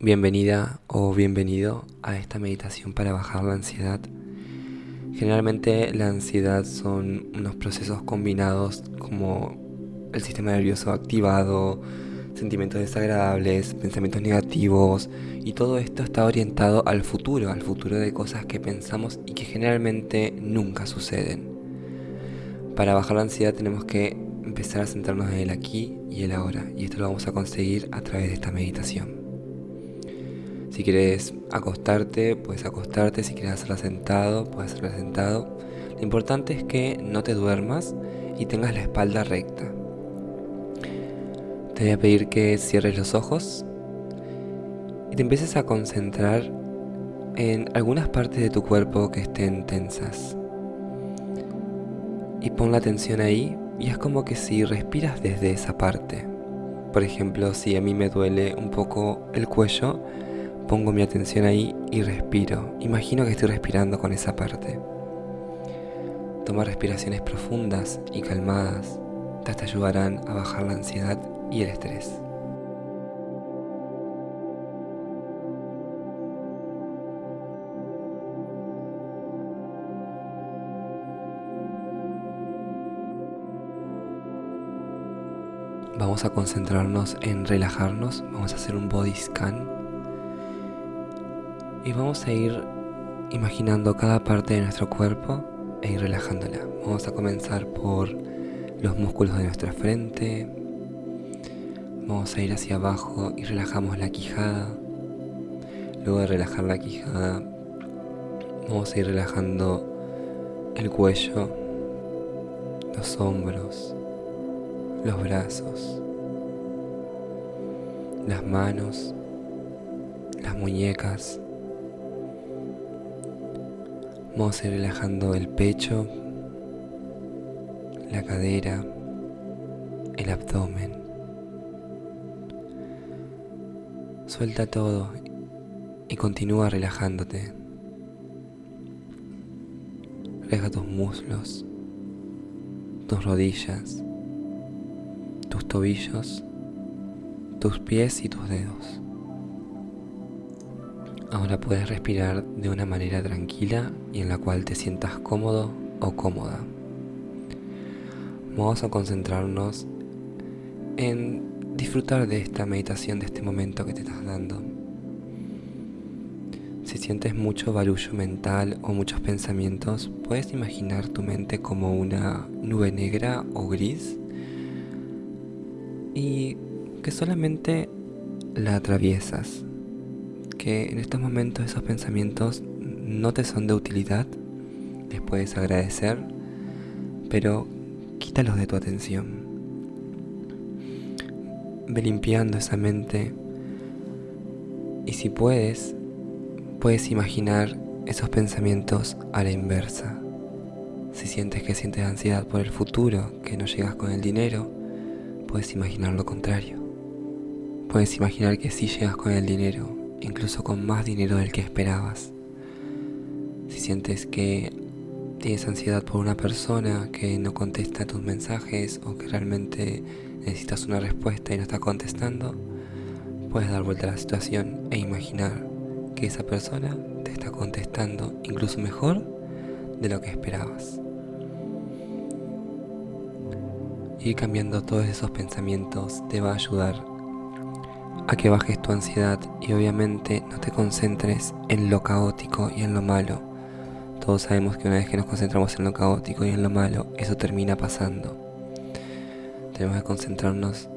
Bienvenida o bienvenido a esta meditación para bajar la ansiedad. Generalmente la ansiedad son unos procesos combinados como el sistema nervioso activado, sentimientos desagradables, pensamientos negativos y todo esto está orientado al futuro, al futuro de cosas que pensamos y que generalmente nunca suceden. Para bajar la ansiedad tenemos que empezar a centrarnos en el aquí y el ahora y esto lo vamos a conseguir a través de esta meditación. Si quieres acostarte, puedes acostarte. Si quieres hacerla sentado, puedes hacerla sentado. Lo importante es que no te duermas y tengas la espalda recta. Te voy a pedir que cierres los ojos y te empieces a concentrar en algunas partes de tu cuerpo que estén tensas. Y pon la atención ahí y es como que si respiras desde esa parte. Por ejemplo, si a mí me duele un poco el cuello, Pongo mi atención ahí y respiro. Imagino que estoy respirando con esa parte. Toma respiraciones profundas y calmadas. Te ayudarán a bajar la ansiedad y el estrés. Vamos a concentrarnos en relajarnos, vamos a hacer un body scan y vamos a ir imaginando cada parte de nuestro cuerpo e ir relajándola. Vamos a comenzar por los músculos de nuestra frente. Vamos a ir hacia abajo y relajamos la quijada. Luego de relajar la quijada, vamos a ir relajando el cuello, los hombros, los brazos, las manos, las muñecas, Vamos a ir relajando el pecho, la cadera, el abdomen. Suelta todo y continúa relajándote. Relaja tus muslos, tus rodillas, tus tobillos, tus pies y tus dedos. Ahora puedes respirar de una manera tranquila y en la cual te sientas cómodo o cómoda. Vamos a concentrarnos en disfrutar de esta meditación, de este momento que te estás dando. Si sientes mucho barullo mental o muchos pensamientos, puedes imaginar tu mente como una nube negra o gris y que solamente la atraviesas que en estos momentos esos pensamientos no te son de utilidad, les puedes agradecer, pero quítalos de tu atención. Ve limpiando esa mente y si puedes, puedes imaginar esos pensamientos a la inversa. Si sientes que sientes ansiedad por el futuro, que no llegas con el dinero, puedes imaginar lo contrario. Puedes imaginar que sí llegas con el dinero, incluso con más dinero del que esperabas. Si sientes que tienes ansiedad por una persona que no contesta tus mensajes o que realmente necesitas una respuesta y no está contestando, puedes dar vuelta a la situación e imaginar que esa persona te está contestando incluso mejor de lo que esperabas. Ir cambiando todos esos pensamientos te va a ayudar a que bajes tu ansiedad y obviamente no te concentres en lo caótico y en lo malo. Todos sabemos que una vez que nos concentramos en lo caótico y en lo malo, eso termina pasando. Tenemos que concentrarnos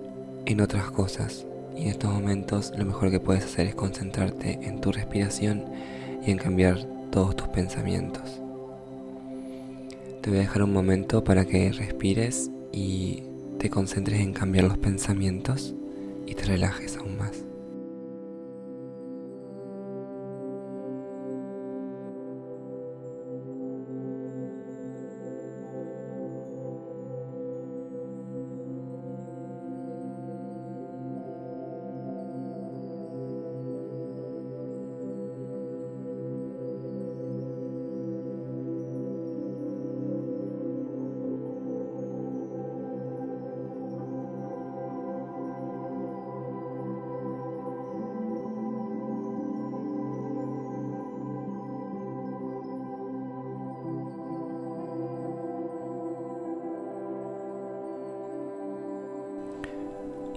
en otras cosas y en estos momentos lo mejor que puedes hacer es concentrarte en tu respiración y en cambiar todos tus pensamientos. Te voy a dejar un momento para que respires y te concentres en cambiar los pensamientos y te relajes aún más.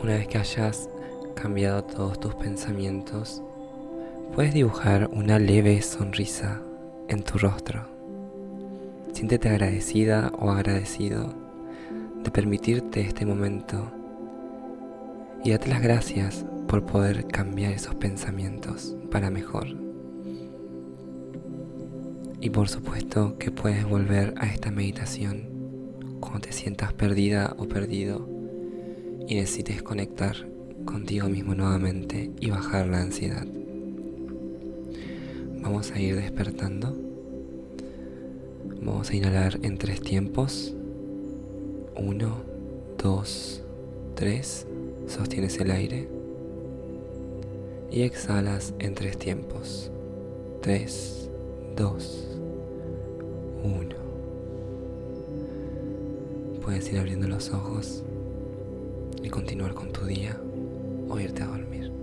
Una vez que hayas cambiado todos tus pensamientos, puedes dibujar una leve sonrisa en tu rostro. Siéntete agradecida o agradecido de permitirte este momento y date las gracias por poder cambiar esos pensamientos para mejor. Y por supuesto que puedes volver a esta meditación cuando te sientas perdida o perdido y necesites conectar contigo mismo nuevamente y bajar la ansiedad. Vamos a ir despertando. Vamos a inhalar en tres tiempos. Uno, dos, tres. Sostienes el aire. Y exhalas en tres tiempos. Tres, dos, uno. Puedes ir abriendo los ojos y continuar con tu día o irte a dormir.